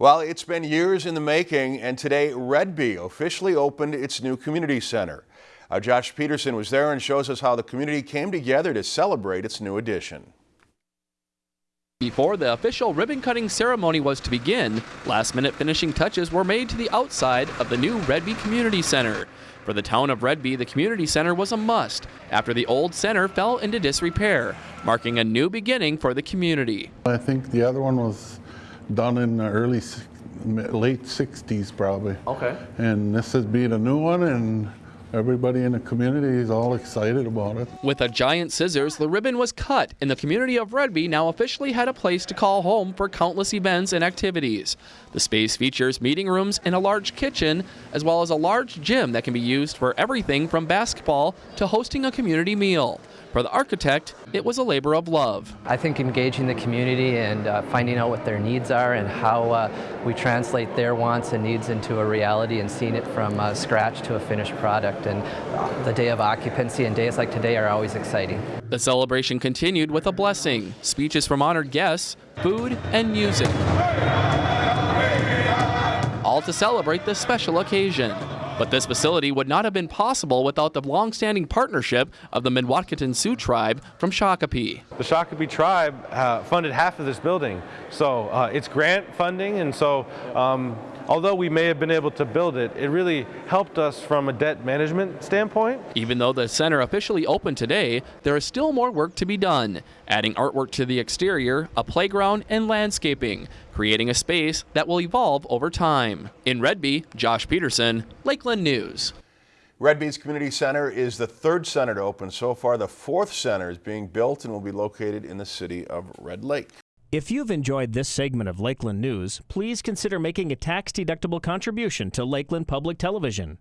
Well, it's been years in the making, and today Redby officially opened its new community center. Uh, Josh Peterson was there and shows us how the community came together to celebrate its new addition. Before the official ribbon cutting ceremony was to begin, last minute finishing touches were made to the outside of the new Redby Community Center. For the town of Redby, the community center was a must after the old center fell into disrepair, marking a new beginning for the community. I think the other one was done in the early, late 60s probably. Okay. And this is being a new one and everybody in the community is all excited about it. With a giant scissors, the ribbon was cut, and the community of Redby now officially had a place to call home for countless events and activities. The space features meeting rooms and a large kitchen, as well as a large gym that can be used for everything from basketball to hosting a community meal. For the architect, it was a labor of love. I think engaging the community and uh, finding out what their needs are and how uh, we translate their wants and needs into a reality and seeing it from uh, scratch to a finished product. And the day of occupancy and days like today are always exciting. The celebration continued with a blessing, speeches from honored guests, food, and music. All to celebrate this special occasion. But this facility would not have been possible without the long-standing partnership of the Mdewakanton Sioux tribe from Shakopee. The Shakopee tribe uh, funded half of this building, so uh, it's grant funding, and so um, although we may have been able to build it, it really helped us from a debt management standpoint. Even though the center officially opened today, there is still more work to be done, adding artwork to the exterior, a playground, and landscaping, creating a space that will evolve over time. In Redby, Josh Peterson, Lakeland News. Redby's Community Center is the third center to open so far. The fourth center is being built and will be located in the city of Red Lake. If you've enjoyed this segment of Lakeland News, please consider making a tax-deductible contribution to Lakeland Public Television.